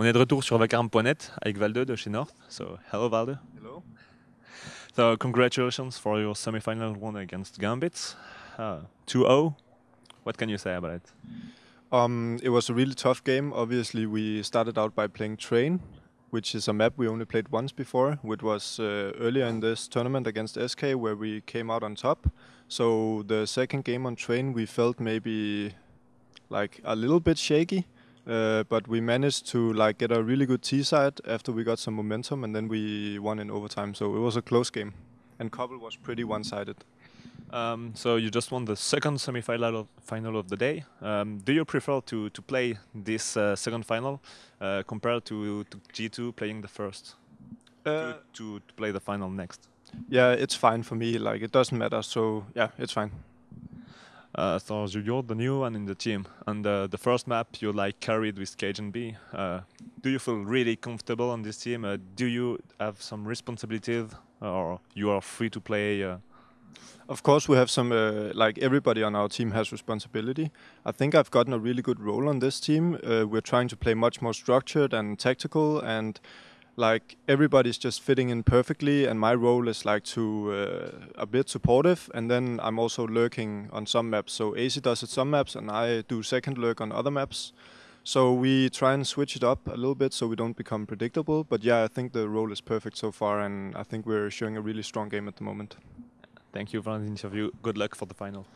On est de retour sur vacarme.net avec Valde de chez North. So, hello Valde. Hello. So, congratulations for your semi-final win against Gambits. 2-0. Uh, what can you say about it? Um, it was a really tough game. Obviously, we started out by playing Train, which is a map we only played once before, which was uh, earlier in this tournament against SK, where we came out on top. So the second game on Train, we felt maybe like a little bit shaky. Uh, but we managed to like get a really good T side after we got some momentum, and then we won in overtime. So it was a close game, and Cobble was pretty one-sided. Um, so you just won the second semi-final of, final of the day. Um, do you prefer to to play this uh, second final uh, compared to, to G2 playing the first? To, uh, to, to play the final next. Yeah, it's fine for me. Like it doesn't matter. So yeah, it's fine. Uh, so you're the new one in the team, and uh, the first map you like carried with cajunb. Uh, do you feel really comfortable on this team? Uh, do you have some responsibilities, or you are free to play? Uh? Of course, we have some. Uh, like everybody on our team has responsibility. I think I've gotten a really good role on this team. we're trying to play much more structured and tactical, and like everybody's just fitting in perfectly and my role is like to uh, a bit supportive and then i'm also lurking on some maps. So aizy does it some maps and i do second lurk on other maps. So we try and switch it up a little bit so we don't become predictable but yeah i think the role is perfect so far and i think we're showing a really strong game at the moment. Thank you for the interview good luck for the final